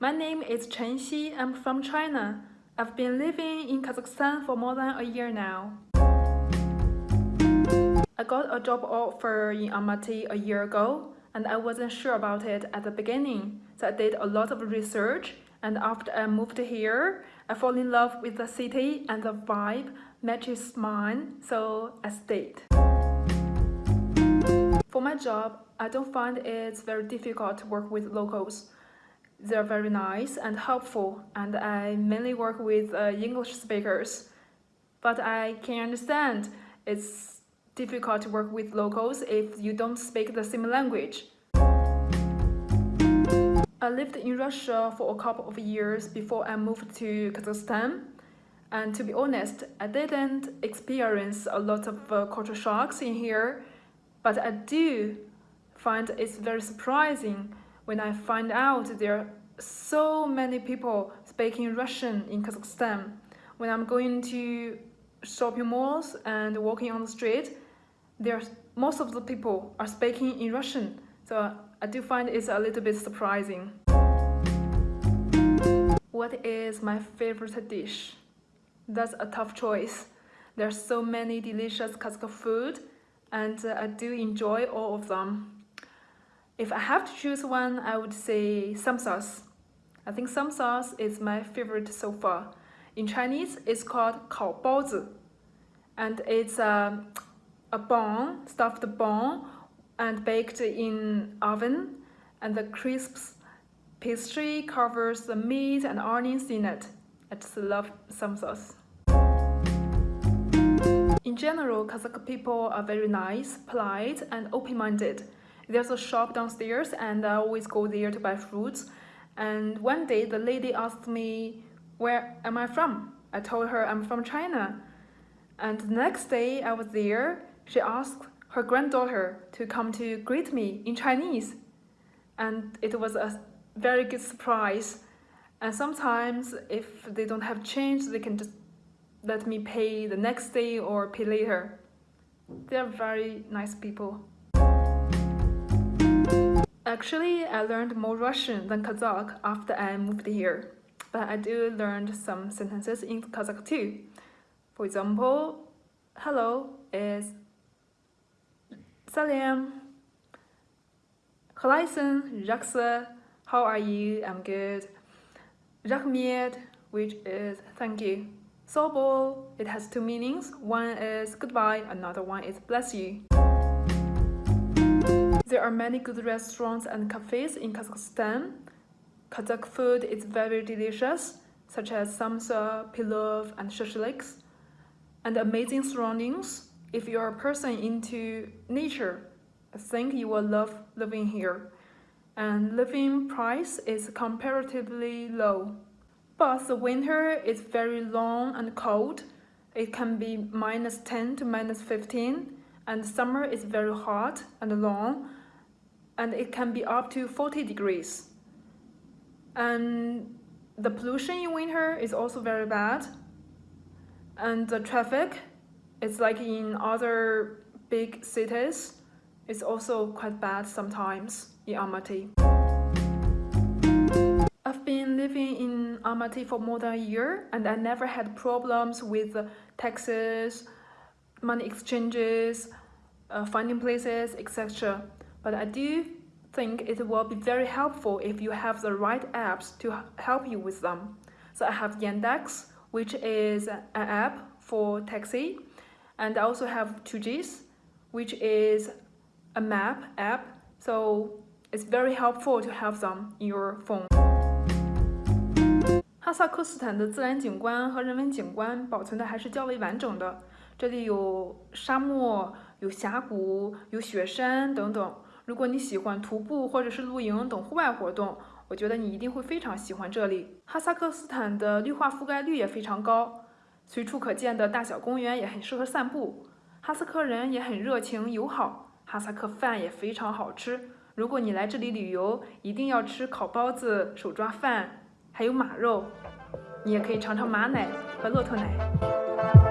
My name is Chen Xi. I'm from China. I've been living in Kazakhstan for more than a year now. I got a job offer in Almaty a year ago and I wasn't sure about it at the beginning. So I did a lot of research and after I moved here, I fell in love with the city and the vibe matches mine, so I stayed. For my job, I don't find it's very difficult to work with locals. They're very nice and helpful and I mainly work with uh, English speakers. But I can understand it's difficult to work with locals if you don't speak the same language. I lived in Russia for a couple of years before I moved to Kazakhstan. And to be honest, I didn't experience a lot of uh, culture shocks in here, but I do find it's very surprising when I find out there are so many people speaking Russian in Kazakhstan. When I'm going to shopping malls and walking on the street, there's most of the people are speaking in Russian. So I do find it's a little bit surprising. What is my favorite dish? That's a tough choice. There's so many delicious Kazakh food and uh, I do enjoy all of them. If I have to choose one, I would say samsas. I think samsas is my favorite so far. In Chinese, it's called kao baozi. And it's um, a, a bun, stuffed bun, and baked in oven. And the crisps pastry covers the meat and onions in it. I just love samsas. In general, Kazakh people are very nice, polite, and open-minded. There's a shop downstairs and I always go there to buy fruits. And one day the lady asked me, where am I from? I told her I'm from China. And the next day I was there, she asked her granddaughter to come to greet me in Chinese. And it was a very good surprise. And sometimes if they don't have change, they can just let me pay the next day or pay later. They're very nice people. Actually, I learned more Russian than Kazakh after I moved here. But I do learn some sentences in Kazakh too. For example, hello is Salam. Khalaisan, Jaksa, how are you? I'm good. Rahmet, which is thank you. Sobo, it has two meanings. One is goodbye, another one is bless you. There are many good restaurants and cafes in Kazakhstan. Kazakh food is very delicious, such as samsa, pilaf, and shashliks. And amazing surroundings. If you're a person into nature, I think you will love living here. And living price is comparatively low. But the winter is very long and cold. It can be minus 10 to minus 15 and summer is very hot and long and it can be up to 40 degrees. And the pollution in winter is also very bad. And the traffic it's like in other big cities. It's also quite bad sometimes in Almaty. I've been living in Almaty for more than a year and I never had problems with taxes, money exchanges, uh, finding places, etc. But I do think it will be very helpful if you have the right apps to help you with them. So I have Yandex, which is an app for taxi. And I also have 2GIS, which is a map app. So it's very helpful to have them in your phone. 哈萨克斯坦的自然景观和人文景观保存的还是较为完整的，这里有沙漠、有峡谷、有雪山等等。如果你喜欢徒步或者是露营等户外活动，我觉得你一定会非常喜欢这里。哈萨克斯坦的绿化覆盖率也非常高，随处可见的大小公园也很适合散步。哈萨克人也很热情友好，哈萨克饭也非常好吃。如果你来这里旅游，一定要吃烤包子、手抓饭。还有马肉，你也可以尝尝马奶和骆驼奶。